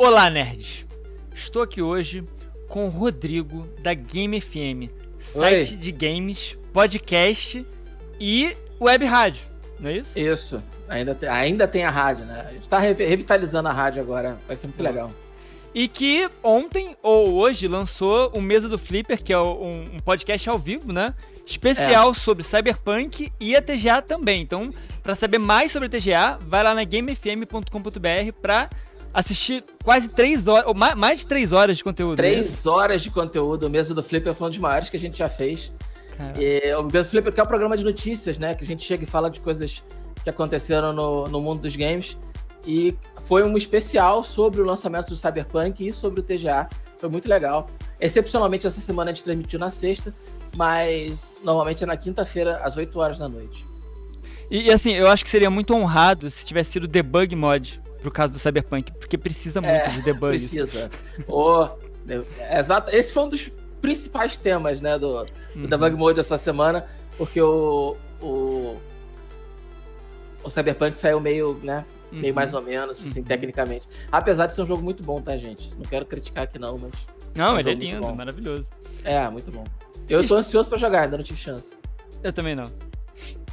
Olá, nerds! Estou aqui hoje com o Rodrigo da Game FM, site Oi. de games, podcast e web rádio, não é isso? Isso. Ainda tem, ainda tem a rádio, né? A gente tá revitalizando a rádio agora, vai ser muito legal. E que ontem ou hoje lançou o Mesa do Flipper, que é um, um podcast ao vivo, né? Especial é. sobre Cyberpunk e a TGA também. Então, para saber mais sobre a TGA, vai lá na gamefm.com.br para assistir quase três horas, ou mais de três horas de conteúdo. Três né? horas de conteúdo. O Mesa do Flipper foi um dos maiores que a gente já fez. E, o Mesa do Flipper que é um programa de notícias, né? Que a gente chega e fala de coisas que aconteceram no, no mundo dos games. E foi um especial sobre o lançamento do Cyberpunk e sobre o TGA. Foi muito legal. Excepcionalmente, essa semana a gente transmitiu na sexta, mas normalmente é na quinta-feira, às 8 horas da noite. E, e, assim, eu acho que seria muito honrado se tivesse sido debug mod pro caso do Cyberpunk, porque precisa muito é, de debug. Precisa. oh, exato. Esse foi um dos principais temas, né, do, do uhum. debug mode essa semana, porque o, o o Cyberpunk saiu meio, né? Uhum. Meio mais ou menos, assim, uhum. tecnicamente. Apesar de ser um jogo muito bom, tá, gente? Não quero criticar aqui, não, mas. Não, é um ele é lindo, maravilhoso. É, muito bom. Eu tô ansioso para jogar, ainda não tive chance. Eu também não.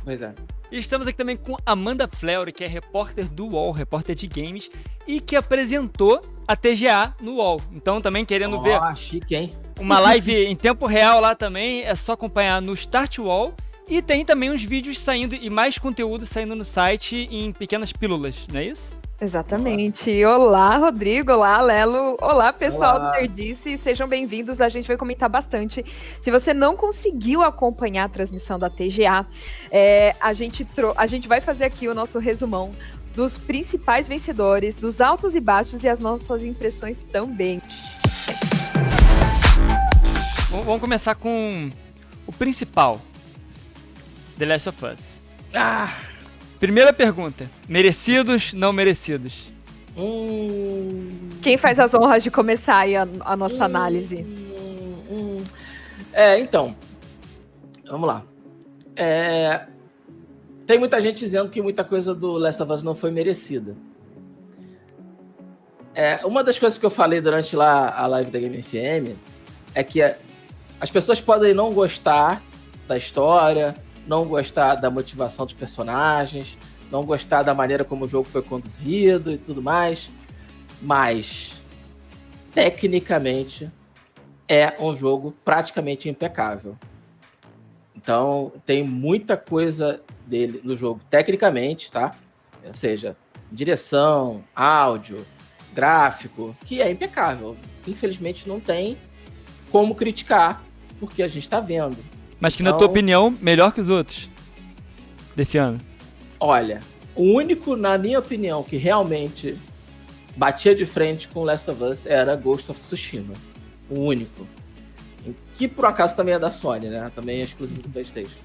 Pois é. E estamos aqui também com Amanda Fleury, que é repórter do UOL, repórter de games, e que apresentou a TGA no UOL. Então, também querendo oh, ver. chique, hein? Uma live em tempo real lá também, é só acompanhar no Start UOL e tem também uns vídeos saindo e mais conteúdo saindo no site em pequenas pílulas, não é isso? Exatamente. Olá, Rodrigo. Olá, Lelo. Olá, pessoal Olá. do Nerdice. Sejam bem-vindos. A gente vai comentar bastante. Se você não conseguiu acompanhar a transmissão da TGA, é, a, gente a gente vai fazer aqui o nosso resumão dos principais vencedores, dos altos e baixos e as nossas impressões também. Vamos começar com o principal, The Last of Us. Ah! Primeira pergunta: merecidos, não merecidos? Hum... Quem faz as honras de começar aí a, a nossa hum, análise? Hum, é, então. Vamos lá. É, tem muita gente dizendo que muita coisa do Last of Us não foi merecida. É, uma das coisas que eu falei durante lá a live da Game FM é que as pessoas podem não gostar da história, não gostar da motivação dos personagens, não gostar da maneira como o jogo foi conduzido e tudo mais, mas tecnicamente é um jogo praticamente impecável. Então tem muita coisa dele no jogo tecnicamente, tá? Ou seja, direção, áudio, gráfico, que é impecável. Infelizmente não tem como criticar, porque a gente está vendo. Mas que, na tua então- opinião, melhor que os outros desse ano? Olha, o único, na minha opinião, que realmente batia de frente com Last of Us era Ghost of Tsushima. O único. Que por acaso também é da Sony, né? Também é exclusivo do PlayStation.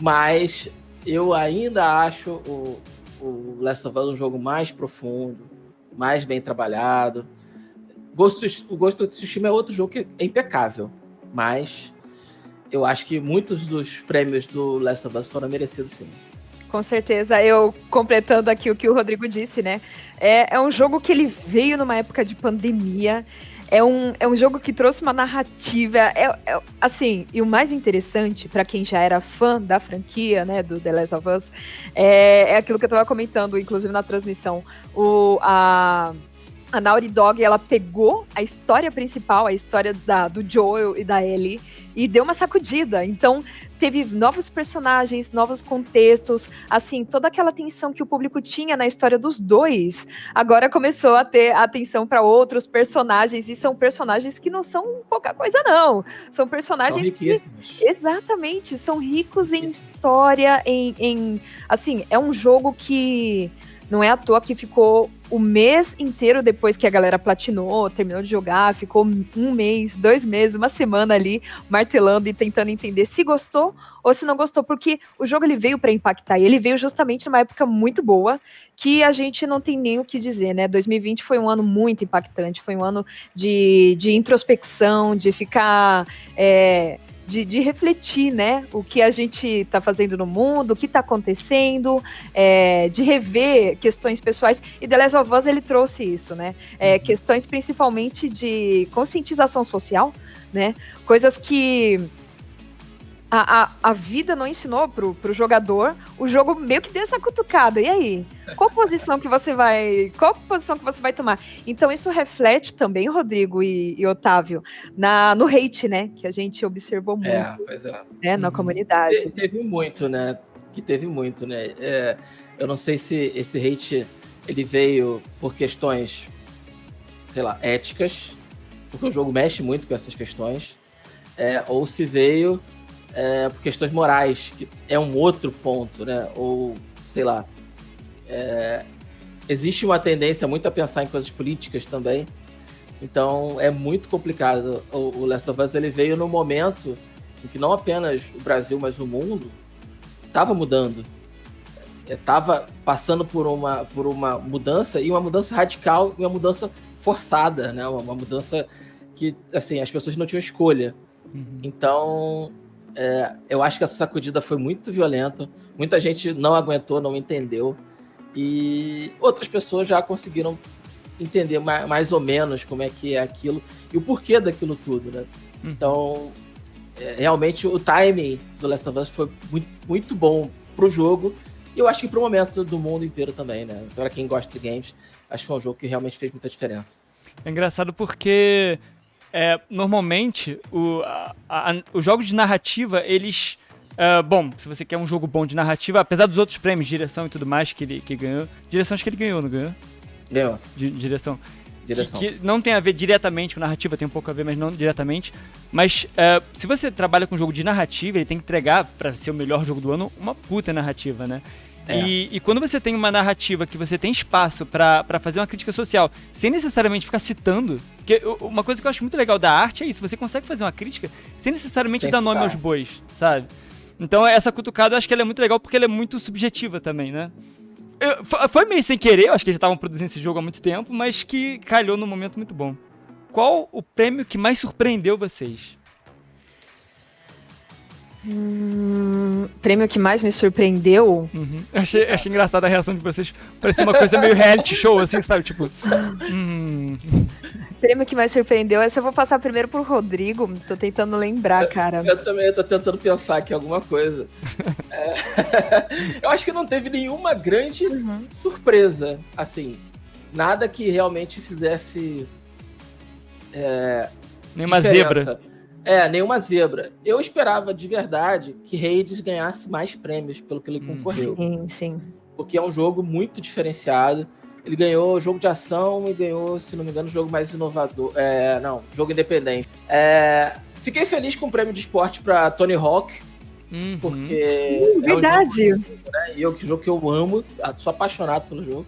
Mas eu ainda acho o, o Last of Us um jogo mais profundo, mais bem trabalhado. Ghost, o Ghost of Tsushima é outro jogo que é impecável, mas eu acho que muitos dos prêmios do Last of Us foram merecidos sim. Com certeza, eu completando aqui o que o Rodrigo disse, né? É, é um jogo que ele veio numa época de pandemia. É um, é um jogo que trouxe uma narrativa. É, é assim, e o mais interessante, para quem já era fã da franquia, né, do The Last of Us, é, é aquilo que eu estava comentando, inclusive na transmissão. O, a, a Naughty Dog, ela pegou a história principal, a história da, do Joel e da Ellie, e deu uma sacudida. Então, teve novos personagens, novos contextos, assim, toda aquela atenção que o público tinha na história dos dois, agora começou a ter atenção para outros personagens, e são personagens que não são pouca coisa, não. São personagens. São que, exatamente, são ricos em história, em, em. Assim, é um jogo que não é à toa que ficou o mês inteiro depois que a galera platinou, terminou de jogar, ficou um mês, dois meses, uma semana ali martelando e tentando entender se gostou ou se não gostou, porque o jogo ele veio para impactar e ele veio justamente numa época muito boa que a gente não tem nem o que dizer, né? 2020 foi um ano muito impactante, foi um ano de, de introspecção, de ficar. É, de, de refletir, né? O que a gente está fazendo no mundo, o que está acontecendo, é, de rever questões pessoais. E The Last of Us, ele trouxe isso, né? É, uhum. questões principalmente de conscientização social, né? Coisas que a, a, a vida não ensinou pro, pro jogador, o jogo meio que deu essa cutucada. E aí? Qual posição que você vai. Qual posição que você vai tomar? Então, isso reflete também, Rodrigo e, e Otávio, na, no hate, né? Que a gente observou é, muito é, pois é. Né, na uhum. comunidade. Te, teve muito, né? Que teve muito, né? É, eu não sei se esse hate ele veio por questões, sei lá, éticas, porque o jogo mexe muito com essas questões, é, ou se veio é, por questões morais, que é um outro ponto, né? Ou, sei lá. É, existe uma tendência muito a pensar em coisas políticas também. Então é muito complicado. O, o Last of Us ele veio no momento em que não apenas o Brasil, mas o mundo estava mudando. Estava passando por uma, por uma mudança e uma mudança radical e uma mudança forçada, né? Uma, uma mudança que assim as pessoas não tinham escolha. Uhum. Então é, eu acho que essa sacudida foi muito violenta. Muita gente não aguentou, não entendeu. E outras pessoas já conseguiram entender mais, mais ou menos como é que é aquilo e o porquê daquilo tudo, né? Hum. Então, é, realmente o timing do Last of Us foi muito, muito bom pro jogo e eu acho que pro momento do mundo inteiro também, né? Para quem gosta de games, acho que foi um jogo que realmente fez muita diferença. É engraçado porque é, normalmente, o, a, a, os jogos de narrativa, eles. Uh, bom, se você quer um jogo bom de narrativa, apesar dos outros prêmios, direção e tudo mais que ele que ganhou. Direção acho que ele ganhou, não ganhou? Ganhou. Di, direção. Direção. Que, que, não tem a ver diretamente com narrativa, tem um pouco a ver, mas não diretamente. Mas uh, se você trabalha com um jogo de narrativa, ele tem que entregar, para ser o melhor jogo do ano, uma puta narrativa, né? É. E, e, quando você tem uma narrativa que você tem espaço para fazer uma crítica social, sem necessariamente ficar citando, que uma coisa que eu acho muito legal da arte é isso, você consegue fazer uma crítica sem necessariamente sem dar citar. nome aos bois, sabe? Então essa cutucada eu acho que ela é muito legal porque ela é muito subjetiva também, né? Eu, foi meio sem querer, eu acho que já estavam produzindo esse jogo há muito tempo, mas que calhou num momento muito bom. Qual o prêmio que mais surpreendeu vocês? Hum, prêmio que mais me surpreendeu. Uhum. Achei, achei engraçada a reação de vocês. Parecia uma coisa meio reality show, assim, sabe? Tipo. Hum. Prêmio que mais surpreendeu. Essa eu vou passar primeiro pro Rodrigo. Tô tentando lembrar, cara. Eu, eu também tô tentando pensar aqui alguma coisa. é, eu acho que não teve nenhuma grande uhum. surpresa. Assim, nada que realmente fizesse. É, Nenhuma diferença. zebra. É, nenhuma zebra. Eu esperava de verdade que Hades ganhasse mais prêmios pelo que ele hum. concorreu. Sim, sim. Porque é um jogo muito diferenciado. Ele ganhou jogo de ação e ganhou, se não me engano, jogo mais inovador. É, não, jogo independente. É, fiquei feliz com o prêmio de esporte para Tony Hawk. Uhum. Porque. Sim, verdade. É um jogo, né, e é um jogo que eu amo, sou apaixonado pelo jogo.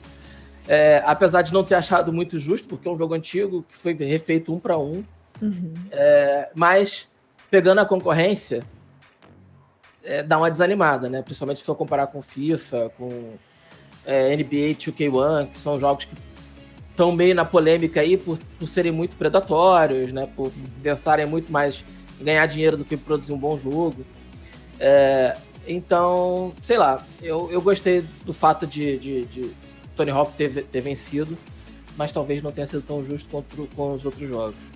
É, apesar de não ter achado muito justo, porque é um jogo antigo que foi refeito um para um. Uhum. É, mas, pegando a concorrência, é, dá uma desanimada, né? Principalmente se for comparar com FIFA, com é, NBA 2K1, que são jogos que estão meio na polêmica aí por, por serem muito predatórios, né? Por pensarem muito mais em ganhar dinheiro do que produzir um bom jogo. É, então, sei lá, eu, eu gostei do fato de, de, de Tony Hawk ter, ter vencido, mas talvez não tenha sido tão justo quanto com os outros jogos.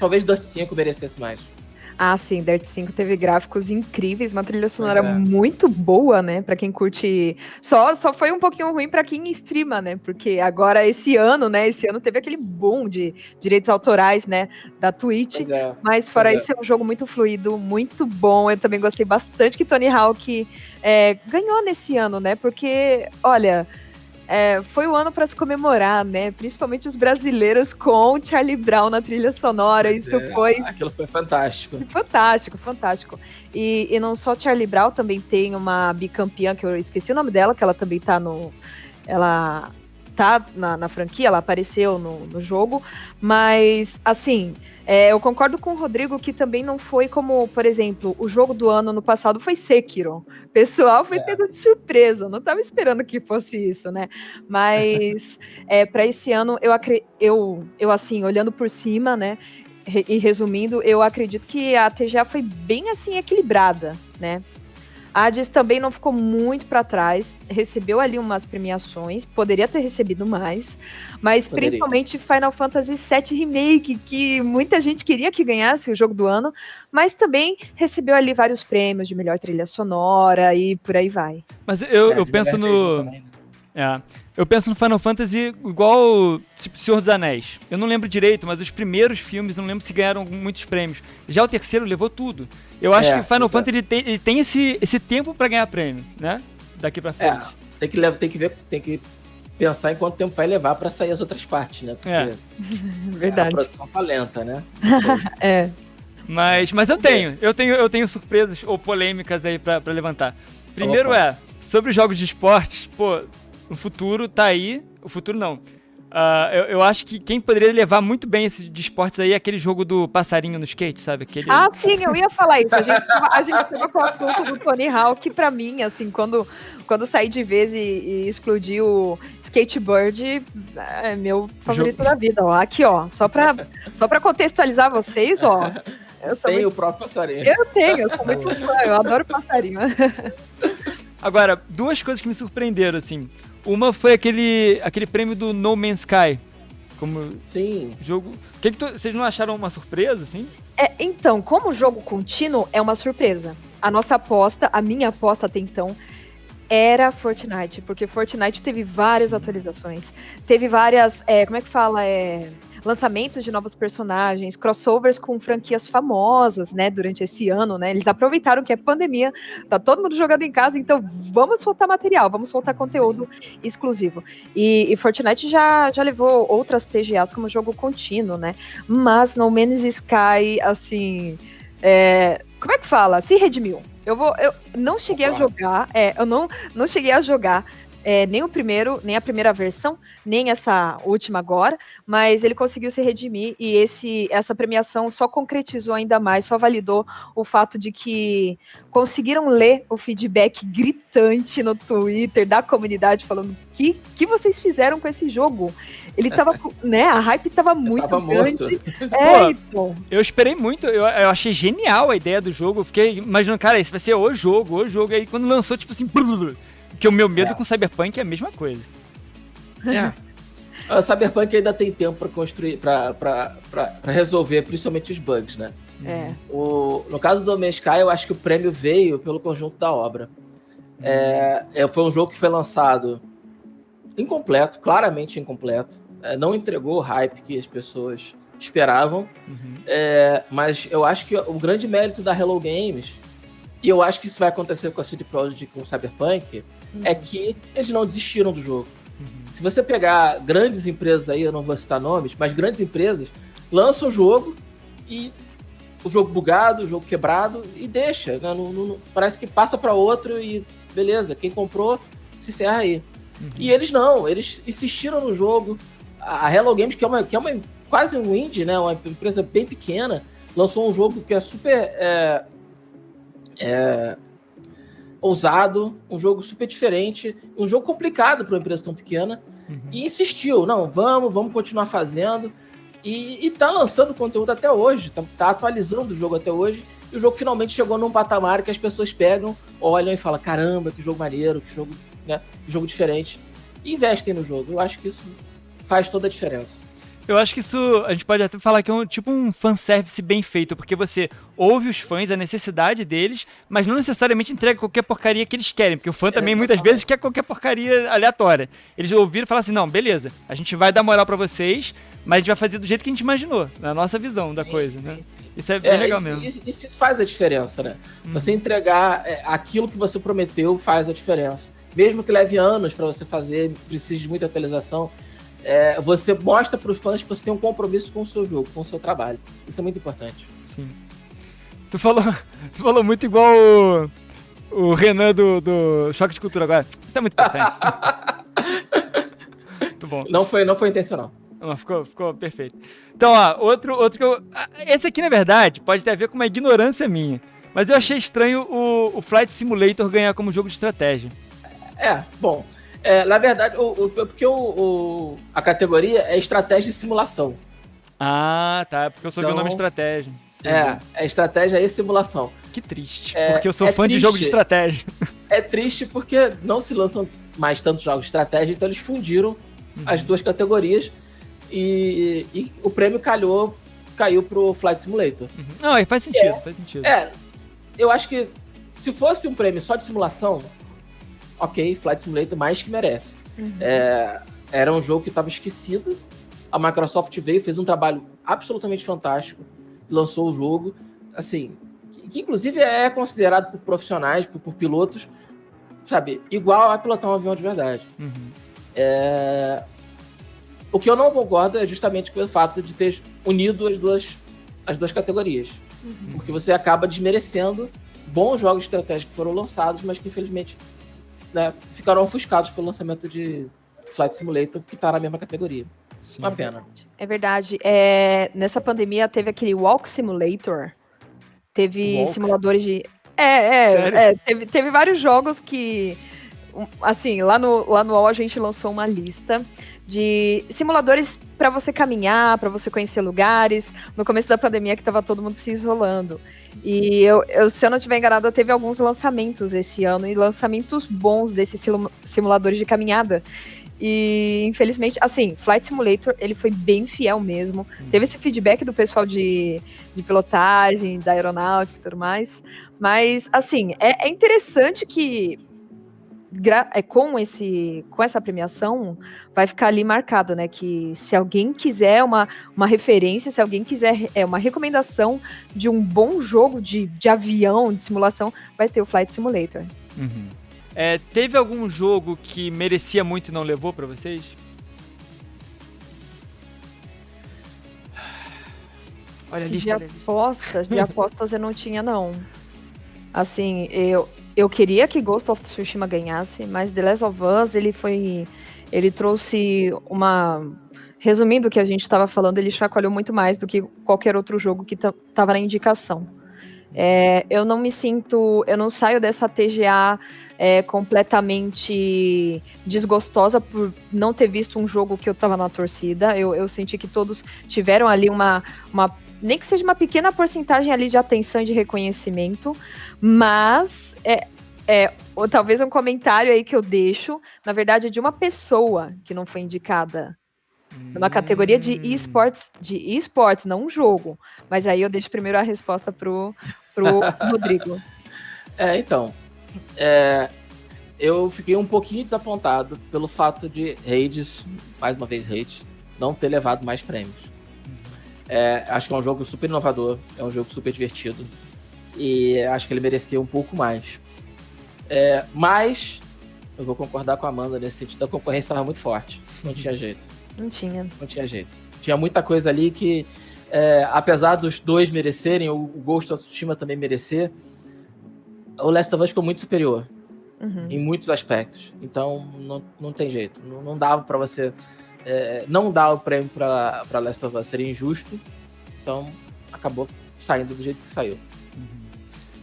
Talvez Dirt 5 merecesse mais. Ah, sim, Dirt 5 teve gráficos incríveis, uma trilha sonora é. muito boa, né? Para quem curte. Só, só foi um pouquinho ruim para quem streama, né? Porque agora esse ano, né? Esse ano teve aquele boom de direitos autorais, né? Da Twitch. É. Mas fora pois isso, é. é um jogo muito fluido, muito bom. Eu também gostei bastante que Tony Hawk é, ganhou nesse ano, né? Porque, olha. É, foi o um ano para se comemorar, né? Principalmente os brasileiros com Charlie Brown na trilha sonora. Isso é, foi. Aquilo foi fantástico. Fantástico, fantástico. E, e não só Charlie Brown, também tem uma bicampeã, que eu esqueci o nome dela, que ela também tá no. Ela tá na, na franquia, ela apareceu no, no jogo. Mas, assim. É, eu concordo com o Rodrigo que também não foi como, por exemplo, o jogo do ano no passado foi Sekiro. O pessoal foi é. pego de surpresa, não estava esperando que fosse isso, né? Mas é, para esse ano, eu, eu, eu, assim, olhando por cima, né? e resumindo, eu acredito que a TGA foi bem assim equilibrada, né? A Hades também não ficou muito para trás, recebeu ali umas premiações, poderia ter recebido mais, mas Poderia. principalmente Final Fantasy VII Remake, que muita gente queria que ganhasse o jogo do ano, mas também recebeu ali vários prêmios de melhor trilha sonora e por aí vai. Mas eu, É, eu penso no. também, né? É. Eu penso no Final Fantasy igual Senhor dos Anéis. Eu não lembro direito, mas os primeiros filmes, não lembro se ganharam muitos prêmios. Já o terceiro levou tudo. Eu acho É, que o Final exato. Fantasy ele tem, ele tem esse, esse tempo pra ganhar prêmio, né? Daqui pra frente. É, tem que, levar, tem que ver, tem que pensar em quanto tempo vai levar pra sair as outras partes, né? Porque É. a Verdade. produção tá lenta, né? É. Mas, mas eu tenho, eu tenho, eu tenho surpresas ou polêmicas aí pra, pra levantar. Primeiro Opa. é, sobre os jogos de esportes, pô, o futuro tá aí. O futuro não. Ah, eu, eu acho que quem poderia levar muito bem esse de esportes aí é aquele jogo do passarinho no skate, sabe? Aquele... Ah, sim, eu ia falar isso. A gente, tava- a gente tava com o assunto do Tony Hawk, que pra mim, assim, quando, quando saí de vez e, e explodiu o skateboard, é meu favorito Jogo- da vida, ó. Aqui, ó, só pra, só pra contextualizar vocês, ó. Eu, sou Tem muito- o próprio passarinho. eu tenho, eu sou muito fã, eu adoro passarinho. Agora, duas coisas que me surpreenderam, assim. Uma foi aquele, aquele prêmio do No Man's Sky. Como Sim. jogo. Que que tu- vocês não acharam uma surpresa, assim? É, então, como jogo contínuo, é uma surpresa. A nossa aposta, a minha aposta até então, era Fortnite, porque Fortnite teve várias atualizações, teve várias, é, como é que fala, é, lançamentos de novos personagens, crossovers com franquias famosas, né, durante esse ano, né, eles aproveitaram que é pandemia, tá todo mundo jogando em casa, então vamos soltar material, vamos soltar conteúdo exclusivo. E, e Fortnite já, já levou outras TGAs como jogo contínuo, né, mas No Man's Sky, assim, é, como é que fala? Se redimiu. Eu vou, eu não cheguei a jogar, é, eu não, não cheguei a jogar é, nem o primeiro, nem a primeira versão, nem essa última agora, mas ele conseguiu se redimir e esse, essa premiação só concretizou ainda mais, só validou o fato de que conseguiram ler o feedback gritante no Twitter da comunidade falando que que vocês fizeram com esse jogo. Ele tava, né, a hype tava muito tava grande. Pô, É, então. Eu esperei muito, eu, eu achei genial a ideia do jogo. Eu fiquei imaginando, cara, esse vai ser o jogo, o jogo. Aí quando lançou, tipo assim, porque o meu medo É. com Cyberpunk é a mesma coisa. É. O Cyberpunk ainda tem tempo pra construir, pra resolver, principalmente os bugs, né? É. O, no caso do Man's Sky, eu acho que o prêmio veio pelo conjunto da obra. É, é, foi um jogo que foi lançado incompleto, claramente incompleto. É, não entregou o hype que as pessoas esperavam. Uhum. É, mas eu acho que o grande mérito da Hello Games, e eu acho que isso vai acontecer com a CD Projekt e com o Cyberpunk, é que eles não desistiram do jogo. Uhum. Se você pegar grandes empresas aí, eu não vou citar nomes, mas grandes empresas lançam o jogo e o jogo bugado, o jogo quebrado e deixa. né? Não- não- parece que passa para outro e beleza, quem comprou se ferra aí. E eles não, eles insistiram no jogo. A a Hello Games, que é uma, que é uma quase um indie, né? Uma empresa bem pequena, lançou um jogo que é super é, é, ousado, um jogo super diferente, um jogo complicado para uma empresa tão pequena, Uhum. e insistiu, não, vamos, vamos continuar fazendo. E, e tá lançando conteúdo até hoje, tá, tá atualizando o jogo até hoje, e o jogo finalmente chegou num patamar que as pessoas pegam, olham e falam, caramba, que jogo maneiro, que jogo, né, que jogo diferente. E investem no jogo. Eu acho que isso faz toda a diferença. Eu acho que isso a gente pode até falar que é um tipo um fanservice bem feito, porque você ouve os fãs, a necessidade deles, mas não necessariamente entrega qualquer porcaria que eles querem, porque o fã também muitas Exatamente. vezes quer qualquer porcaria aleatória. Eles ouviram e falaram assim: não, beleza, a gente vai dar moral pra vocês, mas a gente vai fazer do jeito que a gente imaginou, na nossa visão da Sim, coisa, sim. né? Isso é bem É, legal isso, mesmo. isso- isso faz a diferença, né? Hum. Você entregar é, aquilo que você prometeu faz a diferença. Mesmo que leve anos para você fazer, precise de muita atualização, é, você mostra para os fãs que você tem um compromisso com o seu jogo, com o seu trabalho. Isso é muito importante. Sim. Tu falou, tu falou muito igual o, o Renan do, do Choque de Cultura agora. Isso é muito importante. muito bom. Não foi, não foi intencional. Não, ficou, ficou perfeito. Então, ó, outro, outro que eu. ah, Esse aqui, na verdade, pode ter a ver com uma ignorância minha. Mas eu achei estranho o, o Flight Simulator ganhar como jogo de estratégia. É, bom. É, na verdade, o, o- porque o, o- a categoria é estratégia e simulação. Ah, tá. Porque eu só vi o nome Então, estratégia. É, é estratégia e simulação. Que triste. É- porque eu sou é fã de jogo de triste. estratégia. É triste porque não se lançam mais tantos jogos de estratégia, então eles fundiram as duas categorias e, e o prêmio calhou, caiu pro Flight Simulator. Uhum. Não, aí faz sentido, faz sentido. É, eu acho que se fosse um prêmio só de simulação, ok, Flight Simulator mais que merece. É, era um jogo que estava esquecido. A Microsoft veio, fez um trabalho absolutamente fantástico, lançou o jogo, assim, que, que inclusive é considerado por profissionais, por, por pilotos, sabe, igual a pilotar um avião de verdade. Uhum. É, O que eu não concordo é justamente com o fato de ter unido as duas, as duas categorias. Porque você acaba desmerecendo bons jogos de estratégia que foram lançados, mas que infelizmente né, ficaram ofuscados pelo lançamento de Flight Simulator, que está na mesma categoria. Sim. Uma pena. É verdade. É, nessa pandemia teve aquele Walk Simulator. Teve Walk? simuladores de. É, é, Sério? é, teve, teve vários jogos que. Assim, lá no, lá no UOL a gente lançou uma lista de simuladores para você caminhar, para você conhecer lugares. No começo da pandemia que tava todo mundo se isolando. E eu, eu, se eu não estiver enganada, teve alguns lançamentos esse ano e lançamentos bons desses simu- simuladores de caminhada. E infelizmente, assim, Flight Simulator, ele foi bem fiel mesmo. Teve esse feedback do pessoal de, de pilotagem, da aeronáutica e tudo mais. Mas, assim, é, é interessante que é, com, esse, com essa premiação vai ficar ali marcado, né? Que se alguém quiser uma, uma referência, se alguém quiser é, uma recomendação de um bom jogo de, de avião, de simulação, vai ter o Flight Simulator. Uhum. É, teve algum jogo que merecia muito e não levou pra vocês? Olha a De lista, lista. apostas, de apostas eu não tinha, não. Assim, eu, eu queria que Ghost of Tsushima ganhasse, mas The Last of Us, ele foi. Ele trouxe uma. Resumindo o que a gente estava falando, ele chacoalhou muito mais do que qualquer outro jogo que estava na indicação. É, eu não me sinto. Eu não saio dessa TGA é, completamente desgostosa por não ter visto um jogo que eu estava na torcida. Eu, eu senti que todos tiveram ali uma, uma nem que seja uma pequena porcentagem ali de atenção e de reconhecimento, mas é, é, ou talvez um comentário aí que eu deixo, na verdade, é de uma pessoa que não foi indicada numa categoria de Hum. esportes, de esportes, não um jogo. Mas aí eu deixo primeiro a resposta pro, pro Rodrigo. É, então. é, eu fiquei um pouquinho desapontado pelo fato de Hades, mais uma vez Hades, não ter levado mais prêmios. É, acho que é um jogo super inovador, é um jogo super divertido. E acho que ele merecia um pouco mais. É, mas eu vou concordar com a Amanda nesse sentido. A concorrência estava muito forte. Não tinha jeito. Não tinha. Não tinha jeito. Tinha muita coisa ali que, é, apesar dos dois merecerem, o Ghost of Tsushima também merecer, o Last of Us ficou muito superior Uhum. em muitos aspectos. Então, não, não tem jeito. Não, não dava pra você. É, não dar o prêmio pra Last of Us seria injusto. Então, acabou saindo do jeito que saiu.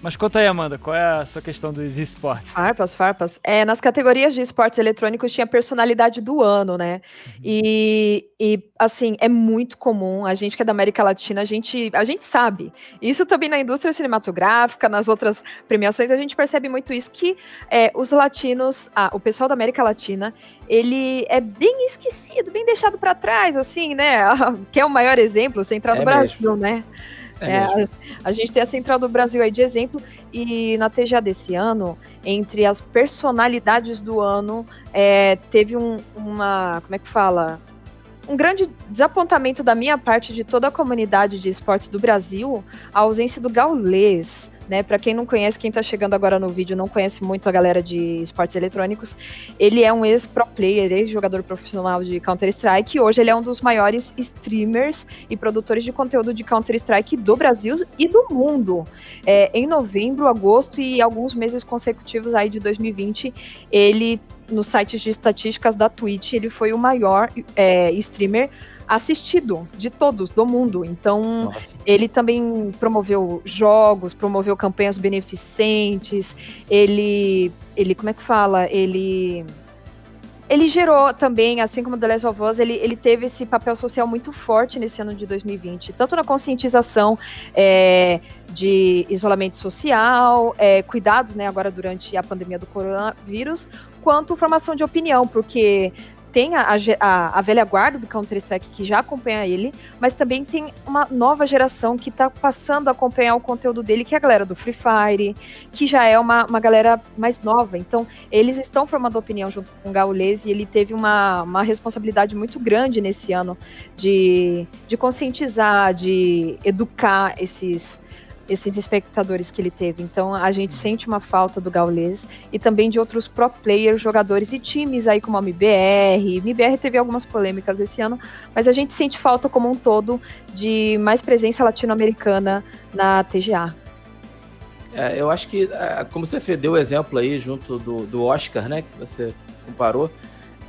Mas conta aí, Amanda, qual é a sua questão dos esportes? Farpas, farpas. É, nas categorias de esportes eletrônicos tinha personalidade do ano, né? E, e, assim, é muito comum, a gente que é da América Latina, a gente, a gente sabe. Isso também na indústria cinematográfica, nas outras premiações, a gente percebe muito isso, que é, os latinos, ah, o pessoal da América Latina, ele é bem esquecido, bem deixado para trás, assim, né? Que é o maior exemplo, Central É do Brasil, né? É, É, mesmo. A gente tem a Central do Brasil aí de exemplo, e na TGA desse ano, entre as personalidades do ano, é, teve um, uma. Como é que fala? Um grande desapontamento da minha parte de toda a comunidade de esportes do Brasil, a ausência do Gaulês. Né, para quem não conhece, quem tá chegando agora no vídeo não conhece muito a galera de esportes eletrônicos, ele é um ex-pro player, ex-jogador profissional de Counter-Strike, hoje ele é um dos maiores streamers e produtores de conteúdo de Counter-Strike do Brasil e do mundo. É, em novembro, agosto e alguns meses consecutivos aí de 2020, ele, nos sites de estatísticas da Twitch, ele foi o maior é, streamer assistido de todos do mundo. Então, Nossa. ele também promoveu jogos, promoveu campanhas beneficentes, ele, ele como é que fala? Ele ele gerou também, assim como The Last of Us, ele, ele teve esse papel social muito forte nesse ano de 2020, tanto na conscientização é, de isolamento social, é, cuidados, né, agora durante a pandemia do coronavírus, quanto formação de opinião, porque tem a, a, a, velha guarda do Counter-Strike que já acompanha ele, mas também tem uma nova geração que tá passando a acompanhar o conteúdo dele, que é a galera do Free Fire, que já é uma, uma galera mais nova. Então, eles estão formando opinião junto com o Gaules e ele teve uma, uma responsabilidade muito grande nesse ano de, de conscientizar, de educar esses esses espectadores que ele teve. Então a gente sente uma falta do Gaules e também de outros pro players, jogadores e times aí como a MBR. MBR teve algumas polêmicas esse ano, mas a gente sente falta como um todo de mais presença latino-americana na TGA. É, eu acho que, é, como você deu o exemplo aí junto do, do Oscar, né, que você comparou,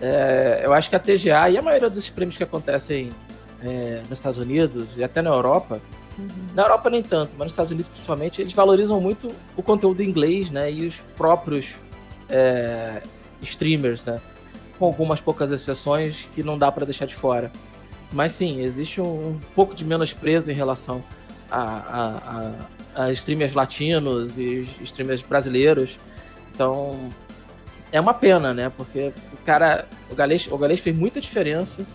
é, eu acho que a TGA e a maioria dos prêmios que acontecem é, nos Estados Unidos e até na Europa, Uhum. Na Europa nem tanto, mas nos Estados Unidos principalmente, eles valorizam muito o conteúdo em inglês, né? E os próprios é, streamers, né? Com algumas poucas exceções que não dá para deixar de fora. Mas sim, existe um, um pouco de menosprezo em relação a, a, a, a streamers latinos e streamers brasileiros. Então, é uma pena, né? Porque o cara, o Galês, o Galês fez muita diferença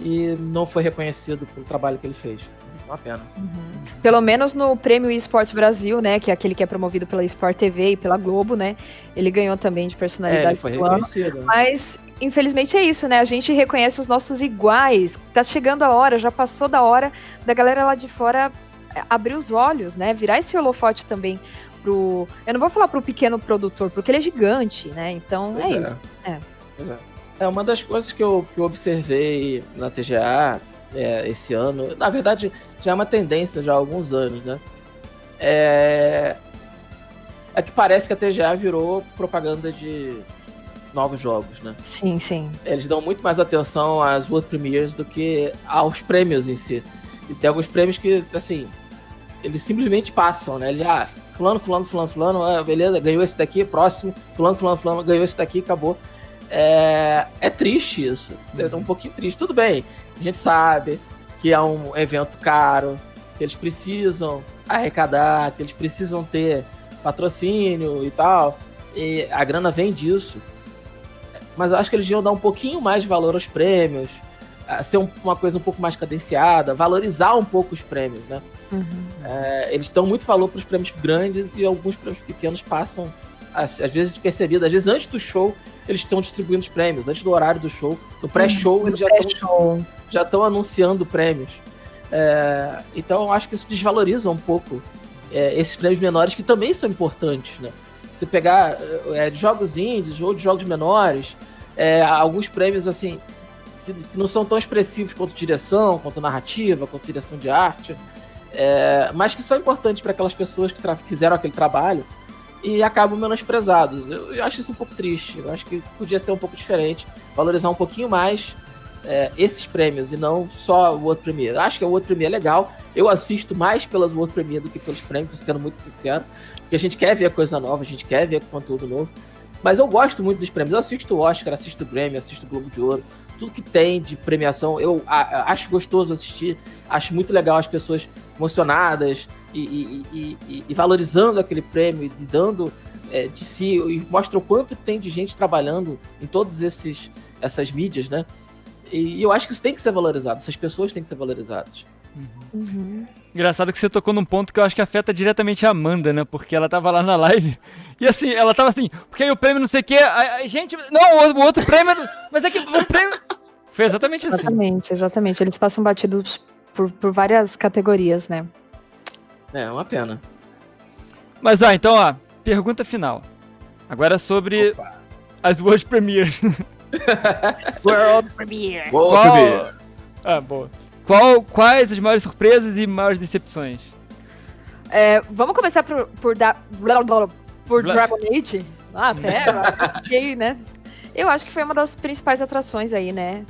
e não foi reconhecido pelo trabalho que ele fez uma pena. Uhum. Pelo menos no Prêmio Esportes Brasil, né, que é aquele que é promovido pela Sport TV e pela Globo, né, ele ganhou também de personalidade. É, ele foi reconhecido. Mas infelizmente é isso, né? A gente reconhece os nossos iguais. Tá chegando a hora, já passou da hora da galera lá de fora é, abrir os olhos, né? Virar esse holofote também pro. Eu não vou falar pro pequeno produtor, porque ele é gigante, né? Então é, é, isso. É. é. É uma das coisas que eu, que eu observei na TGA é, esse ano. Na verdade, já é uma tendência já há alguns anos, né? É, é que parece que a TGA virou propaganda de novos jogos, né? Sim, sim. Eles dão muito mais atenção às World Premiers do que aos prêmios em si. E tem alguns prêmios que, assim, eles simplesmente passam, né? Ele, ah, fulano, fulano, fulano, fulano, ah, beleza, ganhou esse daqui, próximo, fulano, fulano, fulano, ganhou esse daqui, acabou. É, é triste isso. É um pouquinho triste. Tudo bem, a gente sabe que é um evento caro, que eles precisam arrecadar, que eles precisam ter patrocínio e tal. E a grana vem disso. Mas eu acho que eles iam dar um pouquinho mais de valor aos prêmios, ser uma coisa um pouco mais cadenciada, valorizar um pouco os prêmios, né? Uhum. É, eles dão muito valor para os prêmios grandes e alguns prêmios pequenos passam, às, às vezes, despercebidos. Às vezes, antes do show, eles estão distribuindo os prêmios, antes do horário do show. No pré-show, uhum, eles já estão já estão anunciando prêmios. É, então eu acho que isso desvaloriza um pouco é, esses prêmios menores que também são importantes, né? Você pegar é, de jogos indies ou de jogos menores, é, alguns prêmios assim que, que, não são tão expressivos quanto direção, quanto narrativa, quanto direção de arte, é, mas que são importantes para aquelas pessoas que fizeram aquele trabalho e acabam menosprezados. Eu, eu acho isso um pouco triste. Eu acho que podia ser um pouco diferente, valorizar um pouquinho mais é, esses prêmios e não só o outro Premiere. Acho que o outro Premiere é legal. Eu assisto mais pelas outro Premiere do que pelos prêmios, sendo muito sincero. Porque a gente quer ver coisa nova, a gente quer ver conteúdo novo. Mas eu gosto muito dos prêmios. Eu assisto o Oscar, assisto o Grammy, assisto o Globo de Ouro. Tudo que tem de premiação, eu a, acho gostoso assistir. Acho muito legal as pessoas emocionadas e, e, e, e valorizando aquele prêmio e dando é, de si. E mostra o quanto tem de gente trabalhando em todas essas mídias, né? E eu acho que isso tem que ser valorizado, essas pessoas têm que ser valorizadas. Uhum. Uhum. Engraçado que você tocou num ponto que eu acho que afeta diretamente a Amanda, né? Porque ela tava lá na live e assim, ela tava assim, porque aí o prêmio não sei o quê, a, a gente. Não, o, outro prêmio. Mas é que o prêmio. Foi exatamente assim. Exatamente, exatamente. Eles passam batidos por, por várias categorias, né? É, uma pena. Mas ó, então, ó, pergunta final. Agora sobre Opa. as World Premiers. World Premiere. World. Premiere. Ah, boa. Qual, quais as maiores surpresas e maiores decepções? É, vamos começar por, por, da, blá, blá, por blá. Dragon Age? Ah, até, fiquei, né? Eu acho que foi uma das principais atrações aí, né?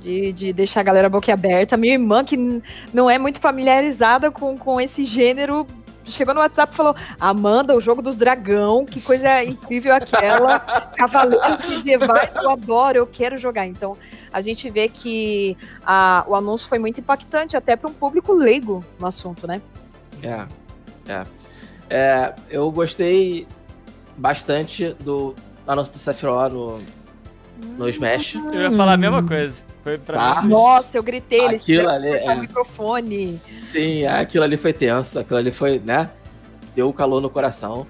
De, de deixar a galera boquiaberta. Minha irmã, que não é muito familiarizada com, com esse gênero, chegou no WhatsApp e falou: Amanda, o jogo dos dragão, que coisa incrível aquela. Cavaleiros medievais, eu adoro, eu quero jogar. Então, a gente vê que a, o anúncio foi muito impactante, até para um público leigo no assunto, né? É, é. é eu gostei bastante do anúncio do Sephiroth no, no Smash. Eu ia falar a mesma coisa. Foi pra tá. Nossa, eu gritei, ele aquilo ali, é. o microfone. Sim, aquilo ali foi tenso, aquilo ali foi, né? Deu calor no coração.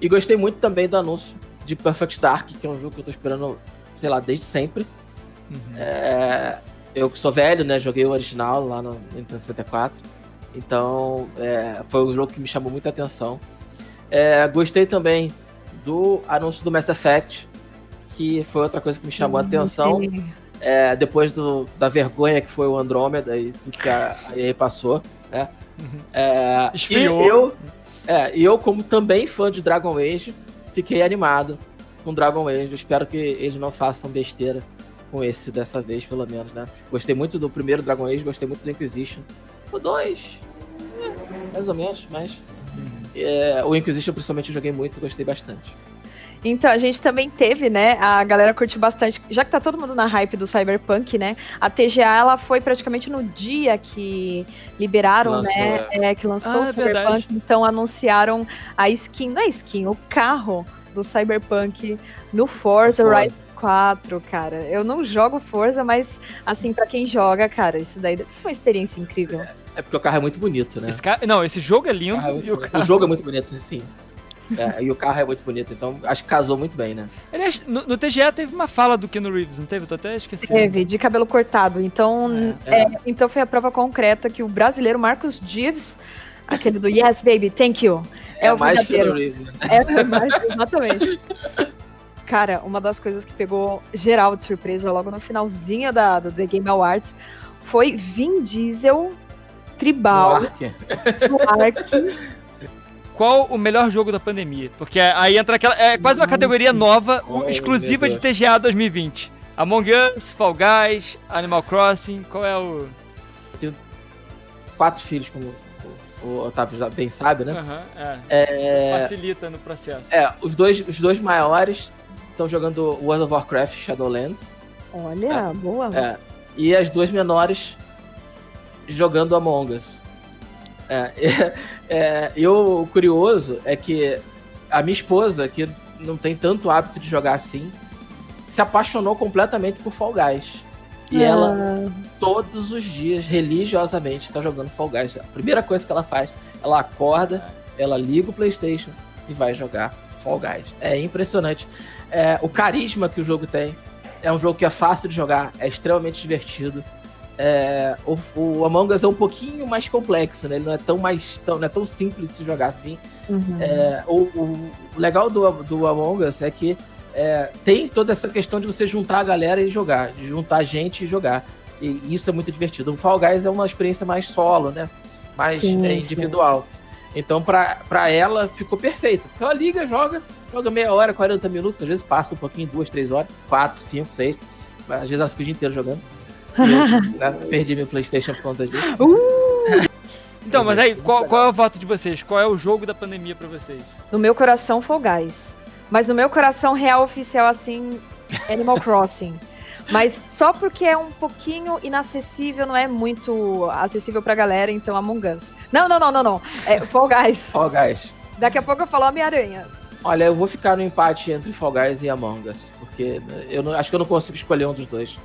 E gostei muito também do anúncio de Perfect Dark, que é um jogo que eu tô esperando, sei lá, desde sempre. Uhum. É, eu que sou velho, né? Joguei o original lá no Nintendo 64. Então, é, foi um jogo que me chamou muita atenção. É, gostei também do anúncio do Mass Effect, que foi outra coisa que me chamou a atenção. É, depois do, da vergonha que foi o Andrômeda e tudo que a, a EA passou, né? Uhum. É, e eu, é, eu, como também fã de Dragon Age, fiquei animado com Dragon Age. Eu espero que eles não façam besteira com esse dessa vez, pelo menos, né? Gostei muito do primeiro Dragon Age, gostei muito do Inquisition. O 2, é, mais ou menos, mas. Uhum. É, o Inquisition, principalmente, eu joguei muito, gostei bastante. Então, a gente também teve, né? A galera curtiu bastante. Já que tá todo mundo na hype do Cyberpunk, né? A TGA, ela foi praticamente no dia que liberaram, lançou, né? É. É, que lançou ah, o Cyberpunk. Verdade. Então, anunciaram a skin, não é skin, o carro do Cyberpunk no Forza Horizon 4, cara. Eu não jogo Forza, mas, assim, para quem joga, cara, isso daí deve ser uma experiência incrível. É, é porque o carro é muito bonito, né? Esse não, esse jogo é lindo. O, é o, carro... o jogo é muito bonito, sim. É, e o carro é muito bonito, então acho que casou muito bem, né? Aliás, no, no TGA teve uma fala do Keanu Reeves, não teve? Eu tô até esquecendo. Teve, de cabelo cortado. Então, é, é. então foi a prova concreta que o brasileiro Marcos Dives, aquele do Yes, baby, thank you. É, é o mais Keanu Reeves. Né? É mais, exatamente. Cara, uma das coisas que pegou geral de surpresa logo no finalzinho da, do The Game Awards foi Vin Diesel tribal no Ark qual o melhor jogo da pandemia? Porque aí entra aquela. É quase uma categoria nova, oh, exclusiva de TGA 2020. Among Us, Fall Guys, Animal Crossing, qual é o. Tenho quatro filhos, como o Otávio já bem sabe, né? Uhum, é. É... Facilita no processo. É, os dois, os dois maiores estão jogando World of Warcraft Shadowlands. Olha, é, boa. É. E as duas menores jogando Among Us. É, é, é, eu, o curioso é que a minha esposa, que não tem tanto hábito de jogar assim, se apaixonou completamente por Fall Guys. E ah. ela, todos os dias, religiosamente, está jogando Fall Guys. A primeira coisa que ela faz, ela acorda, ela liga o PlayStation e vai jogar Fall Guys. É impressionante. É, o carisma que o jogo tem. É um jogo que é fácil de jogar, é extremamente divertido. É, o, o, Among Us é um pouquinho mais complexo, né? Ele não é tão mais tão, não é tão simples de se jogar assim. Uhum. É, o, o, legal do, do Among Us é que é, tem toda essa questão de você juntar a galera e jogar, de juntar gente e jogar. E isso é muito divertido. O Fall Guys é uma experiência mais solo, né? Mais sim, é, individual. Sim. Então, pra, pra ela, ficou perfeito. Ela liga, joga, joga meia hora, 40 minutos, às vezes passa um pouquinho, duas, três horas, quatro, cinco, seis. Às vezes ela fica o dia inteiro jogando. Eu, perdi meu PlayStation por conta disso. Uh! Então, mas aí, qual, qual, é o voto de vocês? Qual é o jogo da pandemia pra vocês? No meu coração, Fall Guys. Mas no meu coração, real oficial, assim, Animal Crossing. Mas só porque é um pouquinho inacessível, não é muito acessível pra galera, então Among Us. Não, não, não, não, não. É Fall Guys. Fall Guys. Daqui a pouco eu falo Homem-Aranha. Olha, eu vou ficar no empate entre Fall Guys e Among Us. Porque eu não, acho que eu não consigo escolher um dos dois.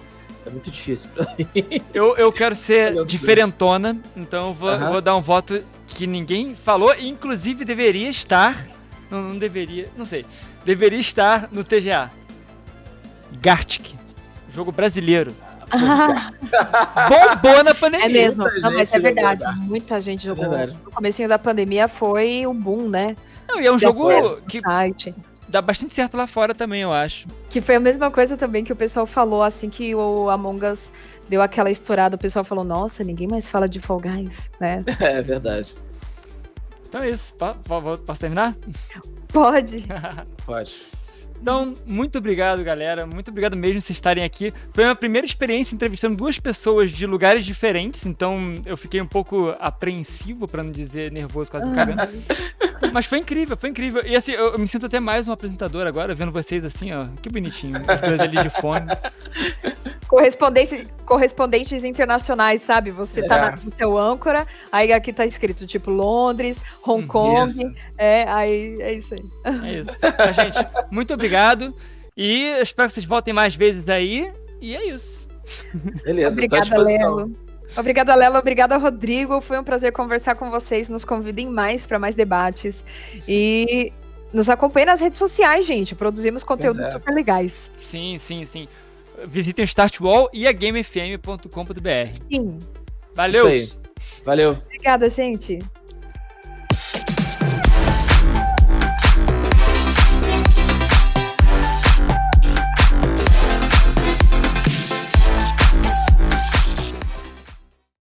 É muito difícil pra mim. Eu, eu quero ser diferentona, então eu vou, vou dar um voto que ninguém falou, inclusive deveria estar. Não, não deveria, não sei. Deveria estar no TGA. Gartic. Jogo brasileiro. Ah. Bombou na pandemia. É mesmo, não, mas é verdade. Muita gente jogou. É no começo da pandemia foi o boom, né? Não, e é um jogo que. Site dá bastante certo lá fora também, eu acho. Que foi a mesma coisa também que o pessoal falou assim que o Among Us deu aquela estourada, o pessoal falou, nossa, ninguém mais fala de Fall Guys, né? É verdade. Então é isso. Posso terminar? Pode. Pode. Então, muito obrigado, galera. Muito obrigado mesmo por vocês estarem aqui. Foi a minha primeira experiência entrevistando duas pessoas de lugares diferentes, então eu fiquei um pouco apreensivo, para não dizer nervoso, quase cagando. Mas foi incrível, foi incrível. E assim, eu, eu, me sinto até mais um apresentador agora, vendo vocês assim, ó. Que bonitinho. As duas ali de fone. Correspondência, correspondentes internacionais, sabe? Você tá é. tá na, no seu âncora, aí aqui tá escrito tipo Londres, Hong hum, Kong. Isso. É, aí é isso aí. É isso. Mas, gente, muito obrigado. E eu espero que vocês voltem mais vezes aí. E é isso. Beleza, Obrigada, Lelo. Obrigada, Lela. Obrigada, Rodrigo. Foi um prazer conversar com vocês. Nos convidem mais para mais debates. Sim. E nos acompanhem nas redes sociais, gente. Produzimos conteúdos é. super legais. Sim, sim, sim. Visitem o Startwall e a GameFM.com.br. Sim. Valeu. Valeu. Obrigada, gente.